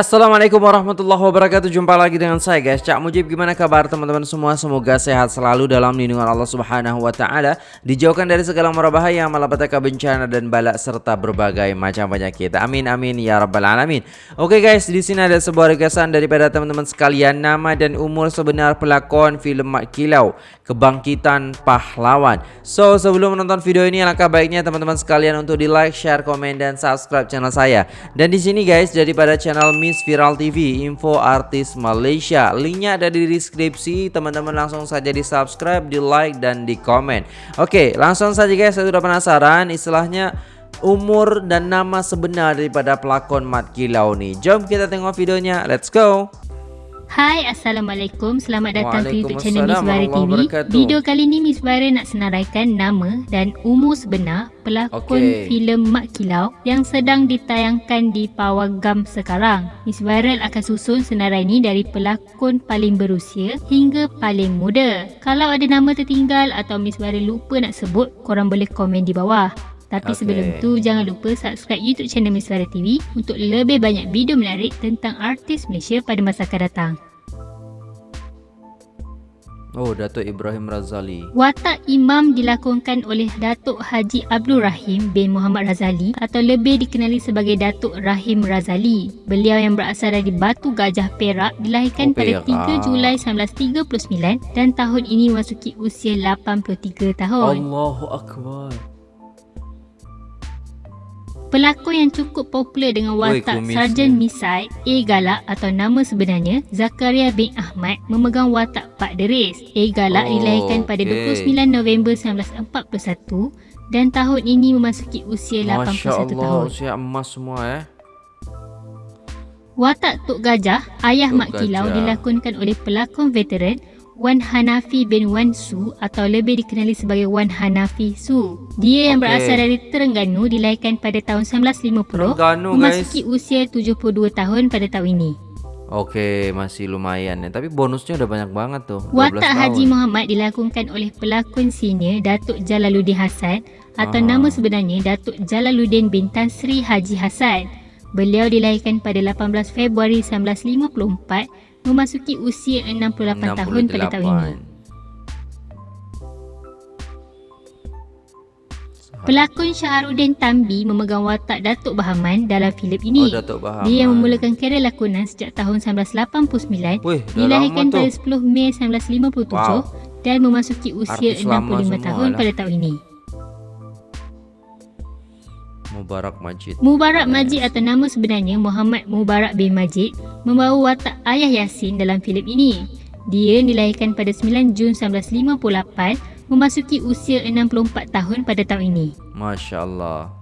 Assalamualaikum warahmatullahi wabarakatuh. Jumpa lagi dengan saya guys. Cak Mujib gimana kabar teman-teman semua? Semoga sehat selalu dalam lindungan Allah subhanahu wa ta'ala. Dijauhkan dari segala bahaya Malapetaka bencana dan balak Serta berbagai macam penyakit. Amin amin ya rabbal alamin. Oke guys di sini ada sebuah regasan Daripada teman-teman sekalian. Nama dan umur sebenar pelakon filem Mak Kilau Kebangkitan Pahlawan. So sebelum menonton video ini Alangkah baiknya teman-teman sekalian Untuk di like, share, komen, dan subscribe channel saya. Dan di sini guys daripada channel Miss Viral TV Info Artis Malaysia. Linknya ada di deskripsi. Teman-teman langsung saja di subscribe, di like, dan di komen Oke langsung saja guys Saya sudah penasaran. Istilahnya Umur dan nama sebenar daripada pelakon Mat Kilau nih Jom kita tengok videonya. Let's go Hai Assalamualaikum. Selamat datang ke YouTube channel Miss Bara TV Video kali ni Miss Bara nak senaraikan nama dan umur sebenar pelakon okay. filem Mak Kilau yang sedang ditayangkan di Pawagam sekarang. Miss Viral akan susun senarai ni dari pelakon paling berusia hingga paling muda. Kalau ada nama tertinggal atau Miss Viral lupa nak sebut korang boleh komen di bawah tapi okay. sebelum tu jangan lupa subscribe YouTube channel Miss Farah TV untuk lebih banyak video menarik tentang artis Malaysia pada masa akan datang. Oh, Datuk Ibrahim Razali. Watak imam dilakonkan oleh Datuk Haji Abdul Rahim bin Muhammad Razali atau lebih dikenali sebagai Datuk Rahim Razali. Beliau yang berasal dari Batu Gajah Perak dilahirkan oh, pada 3 Julai 1939 dan tahun ini memasuki usia 83 tahun. Allahu Akbar. Pelakon yang cukup popular dengan watak Oi, Sarjan Misai, A Galak atau nama sebenarnya Zakaria bin Ahmad memegang watak Pak Deris. A Galak oh, dilahirkan pada okay. 29 November 1941 dan tahun ini memasuki usia Masya 81 Allah, tahun. usia emas semua eh. Watak Tok Gajah, ayah Tok Mak Kilau dilakonkan oleh pelakon veteran Wan Hanafi bin Wan Su atau lebih dikenali sebagai Wan Hanafi Su. Dia yang okay. berasal dari Terengganu dilahirkan pada tahun 1950 Terengganu, memasuki guys. usia 72 tahun pada tahun ini. Okey, masih lumayan ya. Tapi bonusnya udah banyak banget tuh. Watak Haji Muhammad dilakonkan oleh pelakon senior Datuk Jalaluddin Hassan atau ah. nama sebenarnya Datuk Jalaluddin bin Tan Sri Haji Hassan. Beliau dilahirkan pada 18 Februari 1954 memasuki usia 68, 68. tahun pada tahun ini. Pelakon Syaharuddin Tambi memegang watak Datuk Bahaman dalam filem ini. Oh, Dia yang memulakan kerjaya lakonan sejak tahun 1989, Wih, dilahirkan pada 10 Mei 1957 wow. dan memasuki usia Artis 65 tahun lah. pada tahun ini. Mubarak Majid. Mubarak Majid atau nama sebenarnya Muhammad Mubarak bin Majid membawa watak ayah Yasin dalam filem ini. Dia dilahirkan pada 9 Jun 1958 memasuki usia 64 tahun pada tahun ini. Masya Allah.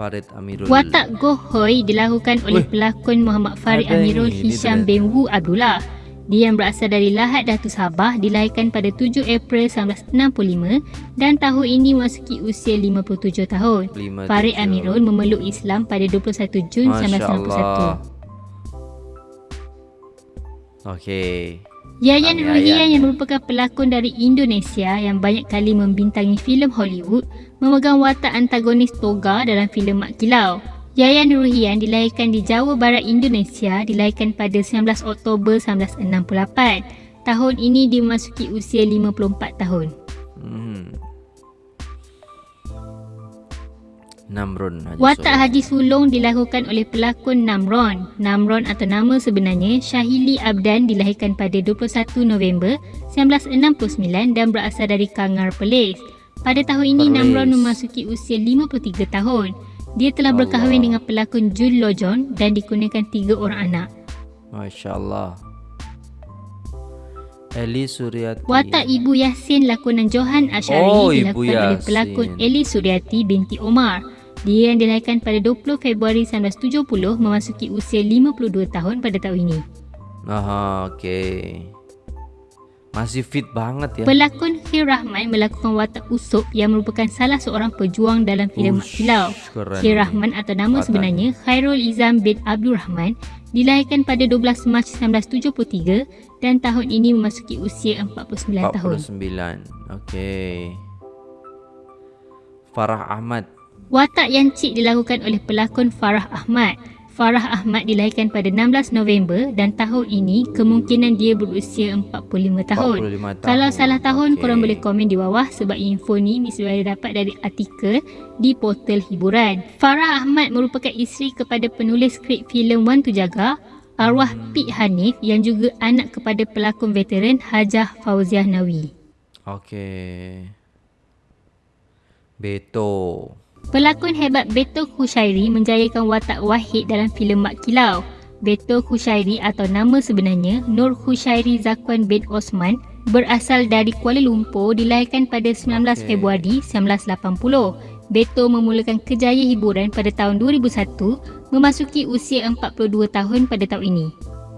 Farid Amirul. Watak Goh Hoi dilakukan oleh Uy. pelakon Muhammad Farid Amirul Hisham bin Wu Abdullah. Dia yang berasal dari Lahad Datu Sabah dilahirkan pada 7 April 1965 dan tahun ini memasuki usia 57 tahun. 57. Farid Amirul memeluk Islam pada 21 Jun Masya 1991. Okey. Yayan Ruhian yang merupakan pelakon dari Indonesia yang banyak kali membintangi filem Hollywood memegang watak antagonis Toga dalam filem Mak Kilau. Yayan Ruhian dilahirkan di Jawa Barat Indonesia dilahirkan pada 19 Oktober 1968. Tahun ini dia memasuki usia 54 tahun. Hmm. Namron Haji Watak Haji Sulong dilakukan oleh pelakon Namron. Namron atau nama sebenarnya Syahili Abdan dilahirkan pada 21 November 1969 dan berasal dari Kangar Perlis. Pada tahun ini Perlis. Namron memasuki usia 53 tahun. Dia telah Allah. berkahwin dengan pelakon Jun Lojon dan dikurniakan tiga orang anak. Masya Allah. Eli Suryati. Watak Ibu Yasin lakonan Johan Ashari oh, dilakukan oleh pelakon Eli Suryati binti Omar. Dia yang dilahirkan pada 20 Februari 1970 memasuki usia 52 tahun pada tahun ini. Aha, okey. Masih fit banget ya. Pelakon Khir Rahman melakukan watak Usop yang merupakan salah seorang pejuang dalam filem Mak Kilau. Khir Rahman atau nama Watak. sebenarnya Khairul Izam bin Abdul Rahman dilahirkan pada 12 Mac 1973 dan tahun ini memasuki usia 49, 49. tahun. 49. Okey. Farah Ahmad. Watak yang cik dilakukan oleh pelakon Farah Ahmad. Farah Ahmad dilahirkan pada 16 November dan tahun ini kemungkinan dia berusia 45 tahun. 45 tahun. Kalau salah tahun okay. korang boleh komen di bawah sebab info ni Miss Wira dapat dari artikel di portal hiburan. Farah Ahmad merupakan isteri kepada penulis skrip filem Wan Tu Jaga, arwah hmm. Pik Hanif yang juga anak kepada pelakon veteran Hajah Fauziah Nawi. Okey. Beto. Pelakon hebat Beto Khushairi menjayakan watak Wahid dalam filem Mak Kilau. Beto Khushairi atau nama sebenarnya Nur Khushairi Zakwan bin Osman berasal dari Kuala Lumpur dilahirkan pada 19 okay. Februari 1980. Beto memulakan kejaya hiburan pada tahun 2001 memasuki usia 42 tahun pada tahun ini.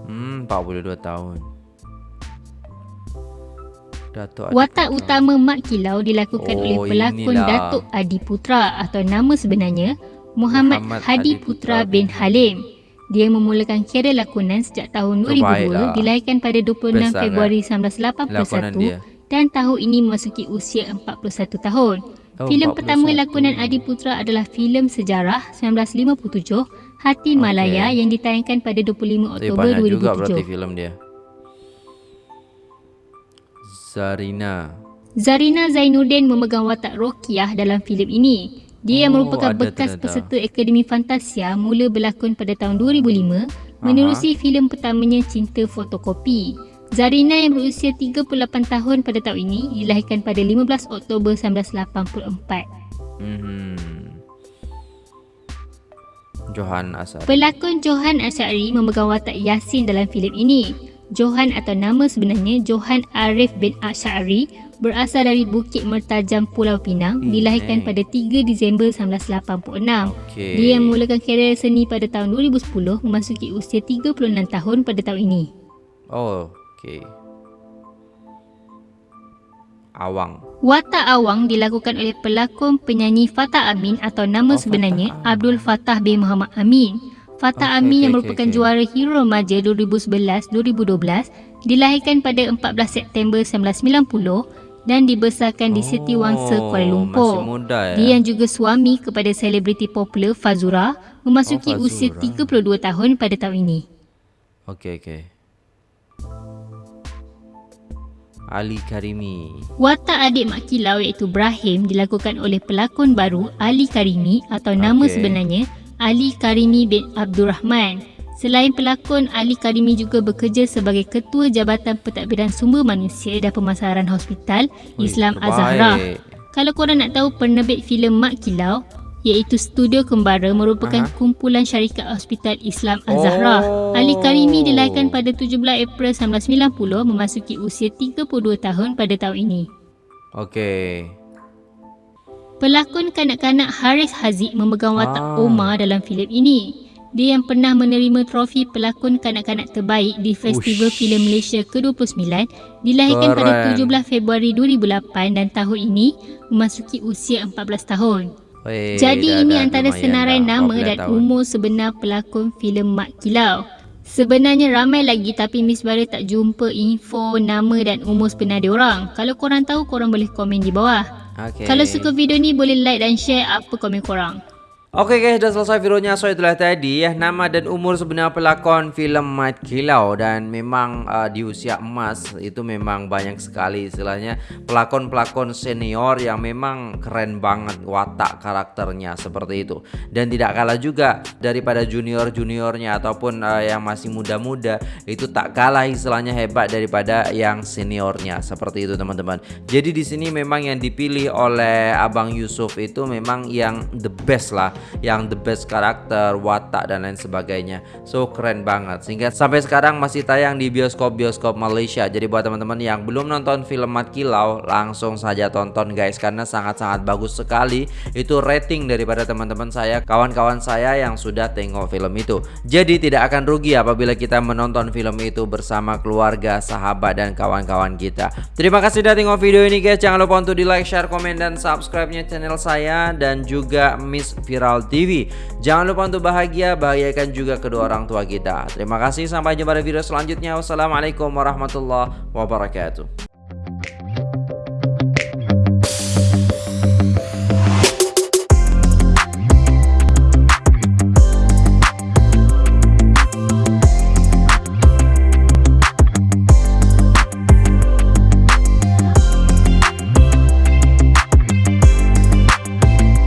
Hmm, 42 tahun. Datuk Watak Putra. utama Mak Kilau dilakukan oh, oleh pelakon inilah. Datuk Adi Putra atau nama sebenarnya Muhammad, Muhammad Hadi Putra, Putra bin Halim. Dia memulakan karier lakonan sejak tahun 2002, Terbaiklah. dilahirkan pada 26 Besar Februari 1981 dan tahun ini memasuki usia 41 tahun. Oh, filem pertama lakonan Adi Putra adalah filem sejarah 1957 Hati okay. Malaya yang ditayangkan pada 25 Oktober 2007. juga berarti filem dia. Zarina. Zarina Zainuddin memegang watak Rokiah dalam filem ini. Dia oh, merupakan bekas ternyata. peserta Akademi Fantasia mula berlakon pada tahun 2005 menerusi filem pertamanya Cinta Fotokopi. Zarina yang berusia 38 tahun pada tahun ini dilahirkan pada 15 Oktober 1984. Hmm. Johan Asari. Pelakon Johan Asari memegang watak Yasin dalam filem ini. Johan atau nama sebenarnya Johan Arif bin Ash'ari berasal dari Bukit Mertajam Pulau Pinang hmm, dilahirkan eh. pada 3 Disember 1986. Okay. Dia memulakan karier seni pada tahun 2010 memasuki usia 36 tahun pada tahun ini. Oh, okey. Awang. Watak Awang dilakukan oleh pelakon penyanyi Fatah Amin atau nama oh, sebenarnya Fatah Abdul Fatah bin Muhammad Amin. Fatah okay, Amin okay, yang merupakan okay, juara Hero Remaja 2011-2012 dilahirkan pada 14 September 1990 dan dibesarkan di Siti Wangsa oh, Kuala Lumpur. Muda, ya? Dia yang juga suami kepada selebriti popular Fazura memasuki oh, Fazura. usia 32 tahun pada tahun ini. Okey okey. Ali Karimi. Watak adik Mak Kilau iaitu Brahim dilakukan oleh pelakon baru Ali Karimi atau nama okay. sebenarnya Ali Karimi bin Abdul Rahman. Selain pelakon, Ali Karimi juga bekerja sebagai Ketua Jabatan Pentadbiran Sumber Manusia dan Pemasaran Hospital Islam Azhara. Kalau korang nak tahu penerbit filem Mak Kilau, iaitu Studio Kembara merupakan Aha. kumpulan syarikat Hospital Islam Azhara. Oh. Ali Karimi dilahirkan pada 17 April 1990 memasuki usia 32 tahun pada tahun ini. Okey. Pelakon kanak-kanak Haris Haziq memegang watak ah. Omar dalam filem ini. Dia yang pernah menerima trofi pelakon kanak-kanak terbaik di Festival Ush. Filem Malaysia ke-29 dilahirkan Keren. pada 17 Februari 2008 dan tahun ini memasuki usia 14 tahun. Wey, Jadi dah, ini dah, antara senarai dah, nama dan tahun. umur sebenar pelakon filem Mak Kilau. Sebenarnya ramai lagi tapi Miss Bara tak jumpa info nama dan umur sebenar dia orang. Kalau korang tahu korang boleh komen di bawah. Okay. Kalau suka video ni boleh like dan share apa komen korang. Oke okay guys, dah selesai videonya. So itulah tadi ya nama dan umur sebenar pelakon filem Mat Kilau dan memang uh, di usia emas itu memang banyak sekali istilahnya pelakon-pelakon senior yang memang keren banget watak karakternya seperti itu. Dan tidak kalah juga daripada junior-juniornya ataupun uh, yang masih muda-muda itu tak kalah istilahnya hebat daripada yang seniornya seperti itu teman-teman. Jadi di sini memang yang dipilih oleh Abang Yusuf itu memang yang the best lah yang the best karakter, watak dan lain sebagainya. So keren banget. Sehingga sampai sekarang masih tayang di bioskop-bioskop Malaysia. Jadi buat teman-teman yang belum nonton film Mat Kilau, langsung saja tonton guys karena sangat-sangat bagus sekali. Itu rating daripada teman-teman saya, kawan-kawan saya yang sudah tengok film itu. Jadi tidak akan rugi apabila kita menonton film itu bersama keluarga, sahabat dan kawan-kawan kita. Terima kasih sudah tengok video ini guys. Jangan lupa untuk di like, share, komen dan subscribe-nya channel saya dan juga Miss Viral Viral TV. Jangan lupa untuk bahagia, bahagiakan juga kedua orang tua kita. Terima kasih, sampai jumpa di video selanjutnya. Wassalamualaikum warahmatullahi wabarakatuh.